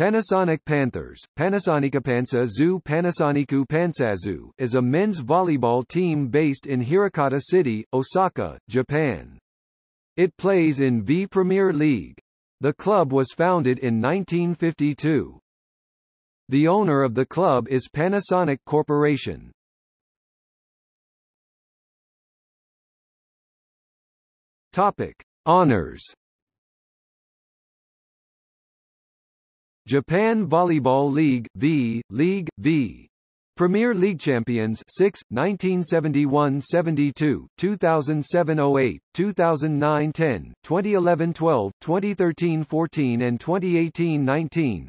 Panasonic Panthers, Panasonicapansa Zoo Panasoniku Pansazu is a men's volleyball team based in Hirakata City, Osaka, Japan. It plays in V Premier League. The club was founded in 1952. The owner of the club is Panasonic Corporation. Topic: Honors Japan Volleyball League V, League V. Premier League Champions 6, 1971-72, 2007-08, 2009-10, 2011-12, 2013-14 and 2018-19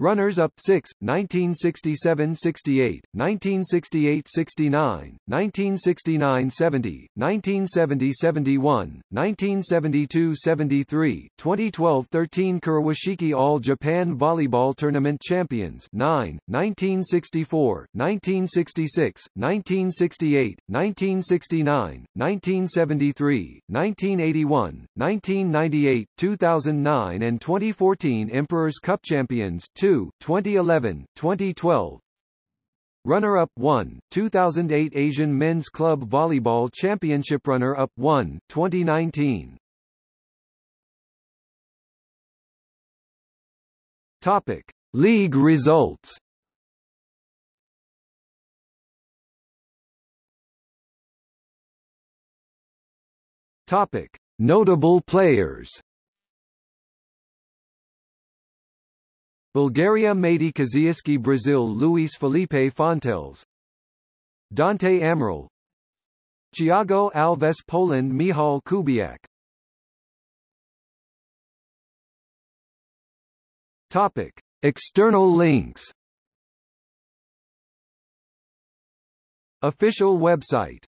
Runners-up 6, 1967-68, 1968-69, 1969-70, 1970-71, 1972-73, 2012-13 Kurowashiki All-Japan Volleyball Tournament Champions 9, 1964, 1966, 1968, 1969, 1973, 1981, 1998, 2009 and 2014 Emperor's Cup Champions 2 2, 2011, 2012. Runner-up 1, 2008 Asian Men's Club Volleyball Championship Runner-up 1, 2019. Topic: League results. Topic: Notable players. Bulgaria Matey Kaziyski Brazil Luis Felipe Fonteles Dante Amaral Thiago Alves Poland Michal Kubiak. Topic. External links. Official website